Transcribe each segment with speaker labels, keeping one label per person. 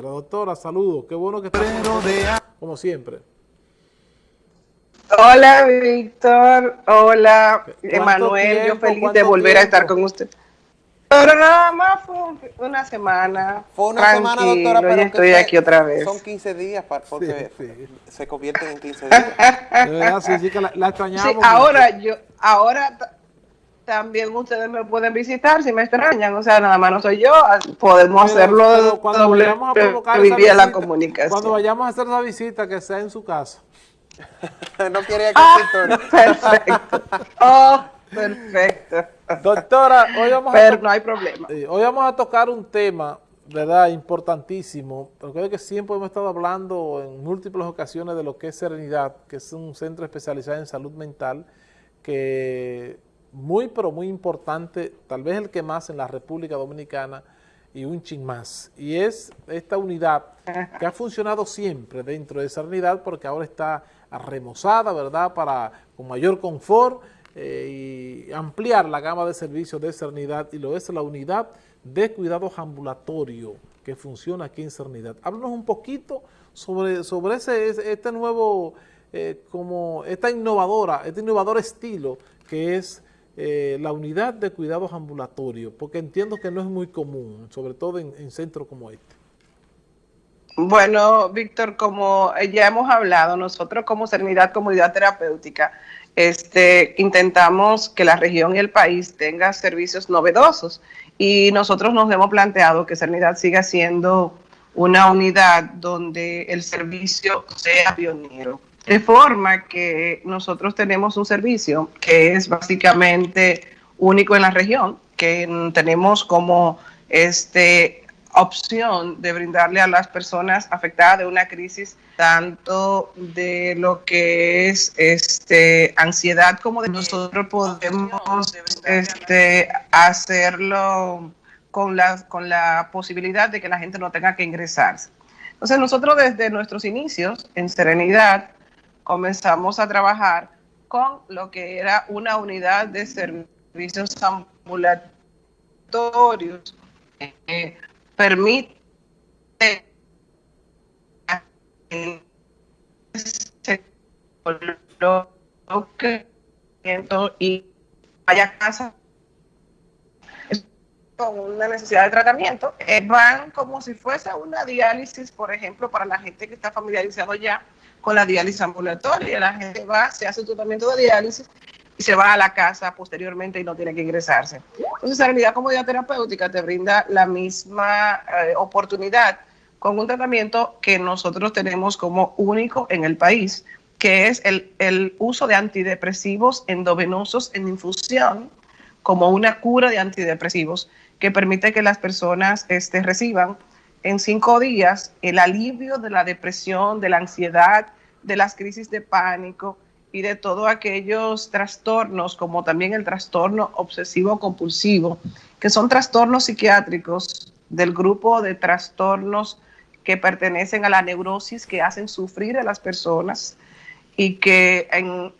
Speaker 1: quiera. Doctora, saludos. Qué bueno que está como siempre.
Speaker 2: Hola, Víctor. Hola, Emanuel. Yo feliz de volver a estar con usted. Pero nada más fue una semana.
Speaker 3: Fue una semana, doctora, pero
Speaker 2: estoy aquí otra vez.
Speaker 3: Son 15 días porque se convierten en 15 días. De verdad,
Speaker 1: sí, que la, extrañamos. Sí,
Speaker 2: ahora yo, ahora también ustedes me pueden visitar si me extrañan, o sea, nada más no soy yo, podemos hacerlo
Speaker 1: cuando vayamos a provocar
Speaker 2: la comunicación.
Speaker 1: Cuando vayamos a hacer la visita, que sea en su casa.
Speaker 3: no quería que
Speaker 2: ah, Perfecto. Oh, perfecto.
Speaker 1: Doctora, hoy vamos,
Speaker 2: a no hay problema.
Speaker 1: hoy vamos a tocar un tema, ¿verdad?, importantísimo, es que siempre hemos estado hablando en múltiples ocasiones de lo que es Serenidad, que es un centro especializado en salud mental, que muy, pero muy importante, tal vez el que más en la República Dominicana y un ching más. Y es esta unidad que ha funcionado siempre dentro de esa unidad porque ahora está remozada, ¿verdad?, para con mayor confort eh, y ampliar la gama de servicios de Cernidad y lo es la unidad de cuidados ambulatorio que funciona aquí en Cernidad. Háblanos un poquito sobre, sobre ese, este nuevo, eh, como esta innovadora, este innovador estilo que es eh, la unidad de cuidados ambulatorios, porque entiendo que no es muy común, sobre todo en, en centros como este.
Speaker 2: Bueno, Víctor, como ya hemos hablado, nosotros como Serenidad Comunidad Terapéutica este, intentamos que la región y el país tenga servicios novedosos y nosotros nos hemos planteado que Serenidad siga siendo una unidad donde el servicio sea pionero. De forma que nosotros tenemos un servicio que es básicamente único en la región, que tenemos como este opción de brindarle a las personas afectadas de una crisis tanto de lo que es este ansiedad como de nosotros podemos este hacerlo con la con la posibilidad de que la gente no tenga que ingresarse. Entonces nosotros desde nuestros inicios en Serenidad comenzamos a trabajar con lo que era una unidad de servicios ambulatorios. Eh, permite y vaya a casa con una necesidad de tratamiento, eh, van como si fuese una diálisis, por ejemplo, para la gente que está familiarizado ya con la diálisis ambulatoria. La gente va, se hace un tratamiento de diálisis y se va a la casa posteriormente y no tiene que ingresarse. Entonces, la unidad comodidad terapéutica te brinda la misma eh, oportunidad con un tratamiento que nosotros tenemos como único en el país, que es el, el uso de antidepresivos endovenosos en infusión como una cura de antidepresivos que permite que las personas este, reciban en cinco días el alivio de la depresión, de la ansiedad, de las crisis de pánico y de todos aquellos trastornos, como también el trastorno obsesivo compulsivo, que son trastornos psiquiátricos del grupo de trastornos que pertenecen a la neurosis, que hacen sufrir a las personas y que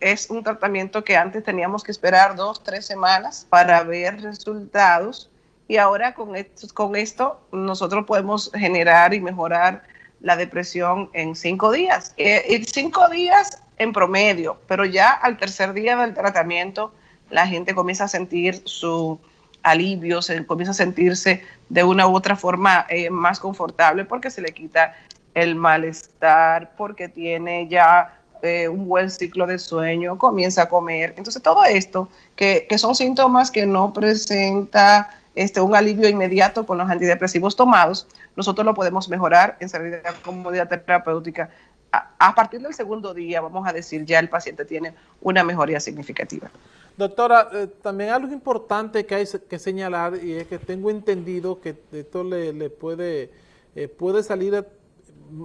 Speaker 2: es un tratamiento que antes teníamos que esperar dos, tres semanas para ver resultados y ahora con esto, nosotros podemos generar y mejorar la depresión en cinco días. Eh, cinco días en promedio, pero ya al tercer día del tratamiento la gente comienza a sentir su alivio, se comienza a sentirse de una u otra forma eh, más confortable porque se le quita el malestar, porque tiene ya eh, un buen ciclo de sueño, comienza a comer. Entonces todo esto, que son síntomas que no presenta este, un alivio inmediato con los antidepresivos tomados, nosotros lo podemos mejorar en salud comodidad terapéutica. A, partir del segundo día, vamos a decir, ya el paciente tiene una mejoría significativa.
Speaker 1: Doctora, eh, también algo importante que hay que señalar y es que tengo entendido que esto le, puede, eh, puede salir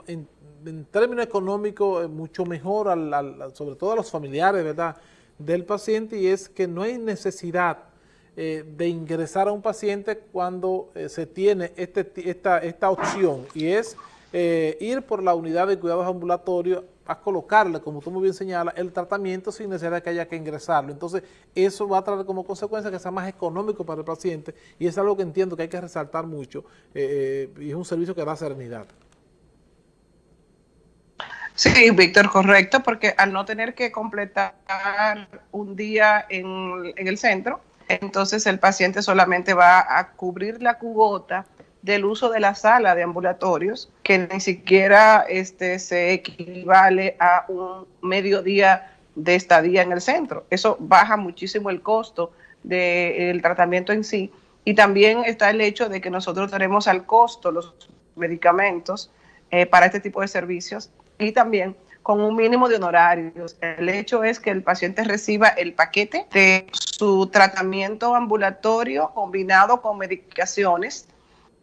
Speaker 1: en, términos económicos eh, mucho mejor, sobre todo a los familiares ¿verdad? del paciente y es que no hay necesidad eh, de ingresar a un paciente cuando eh, se tiene este, esta, esta opción y es eh, ir por la unidad de cuidados ambulatorios a colocarle, como tú muy bien señalas, el tratamiento sin necesidad de que haya que ingresarlo. Entonces, eso va a traer como consecuencia que sea más económico para el paciente y es algo que entiendo que hay que resaltar mucho y es un servicio que da serenidad.
Speaker 2: Sí, Víctor, correcto, porque al no tener que completar un día en, en, el centro, entonces el paciente solamente va a cubrir la cubota del uso de la sala de ambulatorios, que ni siquiera este, se equivale a un mediodía de estadía en el centro. Eso baja muchísimo el costo del tratamiento en sí. Y también está el hecho de que nosotros tenemos al costo los medicamentos eh, para este tipo de servicios y también con un mínimo de honorarios. El hecho es que el paciente reciba el paquete de su tratamiento ambulatorio combinado con medicaciones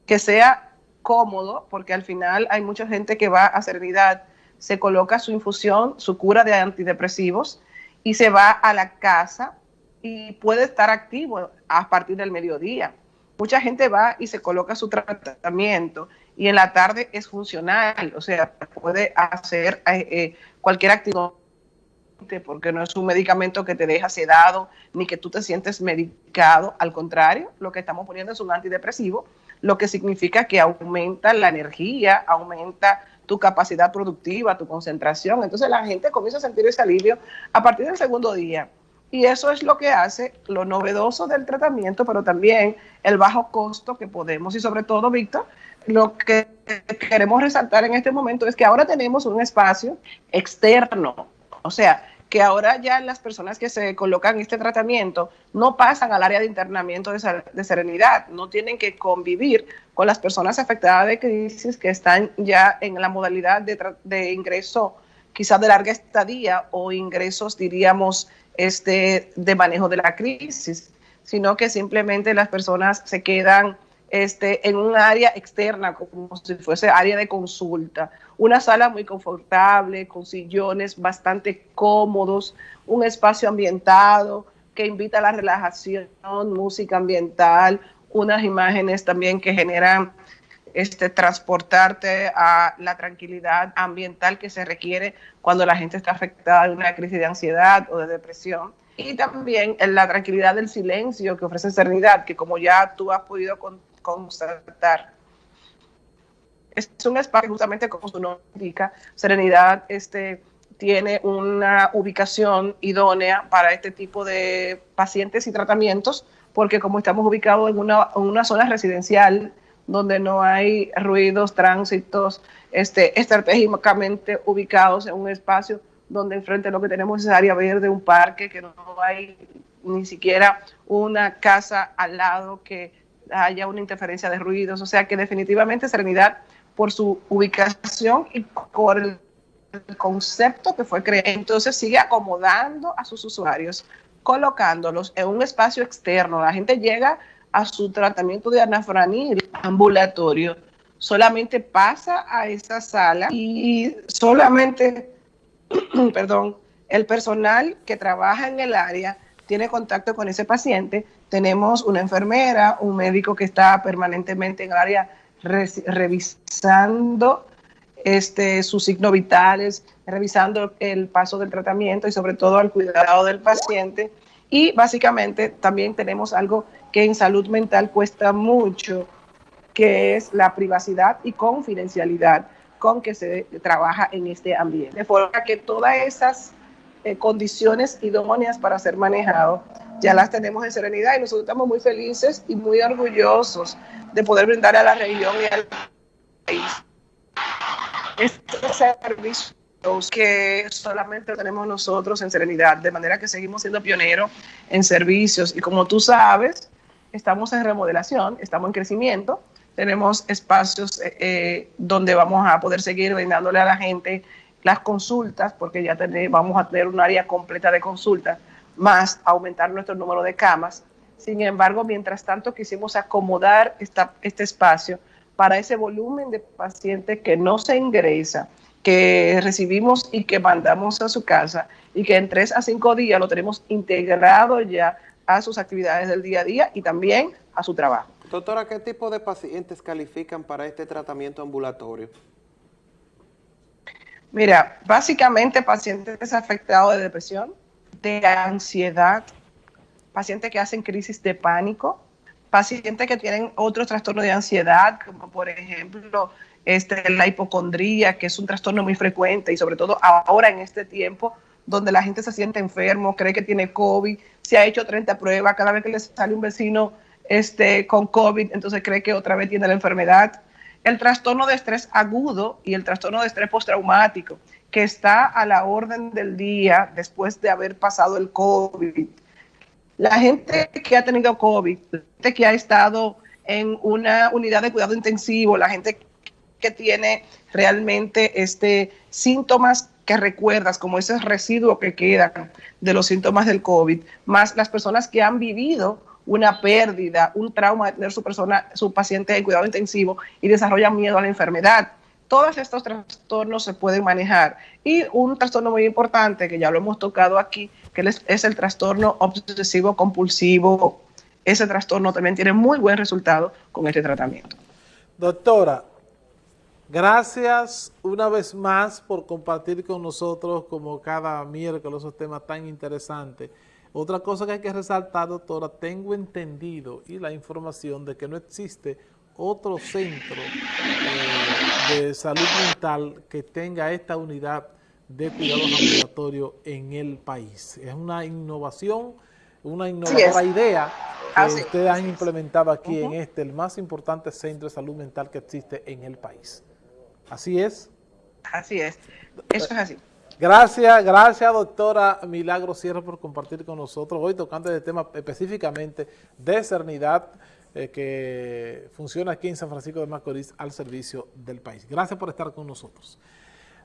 Speaker 2: que sea cómodo, porque al final hay mucha gente que va a Serenidad, se coloca su infusión, su cura de antidepresivos y se va a la casa y puede estar activo a partir del mediodía. Mucha gente va y se coloca su tratamiento y en la tarde es funcional, o sea, puede hacer eh, eh, cualquier actividad porque no es un medicamento que te deja sedado ni que tú te sientes medicado, al contrario, lo que estamos poniendo es un antidepresivo lo que significa que aumenta la energía, aumenta tu capacidad productiva, tu concentración. Entonces la gente comienza a sentir ese alivio a partir del segundo día. Y eso es lo que hace lo novedoso del tratamiento, pero también el bajo costo que podemos y sobre todo, Víctor, lo que queremos resaltar en este momento es que ahora tenemos un espacio externo. O sea, que ahora ya las personas que se colocan este tratamiento no pasan al área de internamiento de, serenidad, no tienen que convivir con las personas afectadas de crisis que están ya en la modalidad de, de ingreso quizás de larga estadía o ingresos, diríamos, este, de manejo de la crisis, sino que simplemente las personas se quedan este, en un área externa, como si fuese área de consulta. Una sala muy confortable, con sillones bastante cómodos, un espacio ambientado que invita a la relajación, música ambiental, unas imágenes también que generan este, transportarte a la tranquilidad ambiental que se requiere cuando la gente está afectada de una crisis de ansiedad o de depresión. Y también la tranquilidad del silencio que ofrece Serenidad, que como ya tú has podido contar, constatar. Es un espacio justamente como su nombre indica, Serenidad este, tiene una ubicación idónea para este tipo de pacientes y tratamientos, porque como estamos ubicados en una, en una zona residencial donde no hay ruidos, tránsitos, este, estratégicamente ubicados en un espacio donde enfrente lo que tenemos es área verde, un parque, que no hay ni siquiera una casa al lado que haya una interferencia de ruidos, o sea que definitivamente Serenidad por su ubicación y por el, concepto que fue creado, entonces sigue acomodando a sus usuarios, colocándolos en un espacio externo. La gente llega a su tratamiento de anafranil ambulatorio, solamente pasa a esa sala y solamente, perdón, el personal que trabaja en el área tiene contacto con ese paciente, tenemos una enfermera, un médico que está permanentemente en el área revisando este, sus signos vitales, revisando el paso del tratamiento y sobre todo al cuidado del paciente. Y básicamente también tenemos algo que en salud mental cuesta mucho, que es la privacidad y confidencialidad con que se trabaja en este ambiente. De forma que todas esas eh, condiciones idóneas para ser manejado, ya las tenemos en serenidad y nosotros estamos muy felices y muy orgullosos de poder brindar a la región y al país estos servicios que solamente tenemos nosotros en Serenidad, de manera que seguimos siendo pioneros en servicios. Y como tú sabes, estamos en remodelación, estamos en crecimiento, tenemos espacios eh, eh, donde vamos a poder seguir brindándole a la gente las consultas, porque ya vamos a tener un área completa de consultas, más aumentar nuestro número de camas. Sin embargo, mientras tanto quisimos acomodar esta, este espacio para ese volumen de pacientes que no se ingresa, que recibimos y que mandamos a su casa y que en tres a cinco días lo tenemos integrado ya a sus actividades del día a día y también a su trabajo.
Speaker 3: Doctora, ¿qué tipo de pacientes califican para este tratamiento ambulatorio?
Speaker 2: Mira, básicamente pacientes afectados de depresión, de ansiedad, pacientes que hacen crisis de pánico, pacientes que tienen otros trastornos de ansiedad, como por ejemplo este, la hipocondría, que es un trastorno muy frecuente y sobre todo ahora en este tiempo donde la gente se siente enfermo, cree que tiene COVID, se ha hecho 30 pruebas, cada vez que le sale un vecino este, con COVID, entonces cree que otra vez tiene la enfermedad. El trastorno de estrés agudo y el trastorno de estrés postraumático, que está a la orden del día después de haber pasado el COVID. La gente que ha tenido COVID, la gente que ha estado en una unidad de cuidado intensivo, la gente que tiene realmente este, síntomas que recuerdas, como ese residuo que queda de los síntomas del COVID, más las personas que han vivido una pérdida, un trauma de tener su persona, su paciente en cuidado intensivo y desarrollan miedo a la enfermedad. Todos estos trastornos se pueden manejar. Y un trastorno muy importante, que ya lo hemos tocado aquí, que es el trastorno obsesivo compulsivo. Ese trastorno también tiene muy buen resultado con este tratamiento.
Speaker 1: Doctora, Gracias una vez más por compartir con nosotros como cada miércoles esos temas tan interesantes. Otra cosa que hay que resaltar, doctora, tengo entendido y la información de que no existe otro centro eh, de salud mental que tenga esta unidad de cuidados ambulatorios en el país. Es una innovación, una innovadora idea que ustedes han implementado aquí en este, el más importante centro de salud mental que existe en el país. Así es.
Speaker 2: Así es. Eso es así.
Speaker 1: Gracias, gracias doctora Milagro Sierra por compartir con nosotros hoy tocando el tema específicamente de Cernidad eh, que funciona aquí en San Francisco de Macorís al servicio del país. Gracias por estar con nosotros.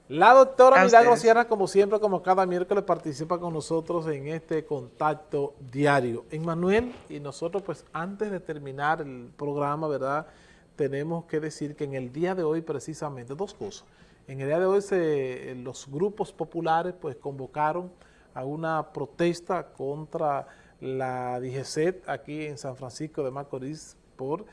Speaker 1: La doctora Milagro Sierra, como siempre, como cada miércoles, participa con nosotros en este contacto diario. Emmanuel, y nosotros pues antes de terminar el programa, ¿verdad?, tenemos que decir que en el día de hoy precisamente, dos cosas. En el día de hoy se, los grupos populares pues convocaron a una protesta contra la DGCET aquí en San Francisco de Macorís por